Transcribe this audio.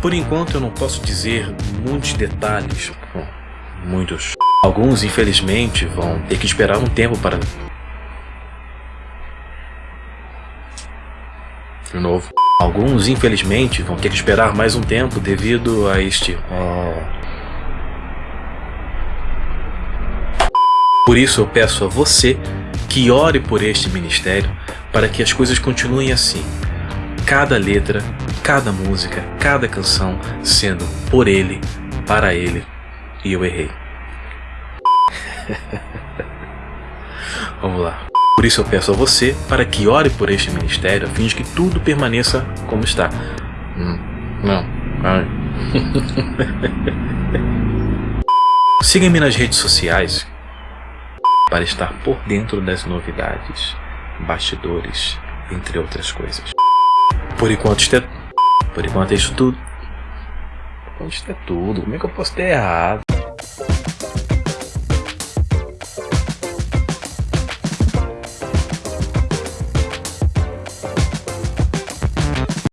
Por enquanto eu não posso dizer muitos detalhes. Bom, muitos. Alguns, infelizmente, vão ter que esperar um tempo para. De novo. Alguns, infelizmente, vão ter que esperar mais um tempo devido a este. Oh. Por isso eu peço a você que ore por este ministério para que as coisas continuem assim. Cada letra, cada música, cada canção sendo por ele, para ele, e eu errei. Vamos lá. Por isso eu peço a você para que ore por este ministério a fim de que tudo permaneça como está. Hum, não. Ai. Siga-me nas redes sociais para estar por dentro das novidades, bastidores, entre outras coisas. Por enquanto isto é, por enquanto é isso tudo. Por enquanto é tudo. Como é que eu posso ter errado?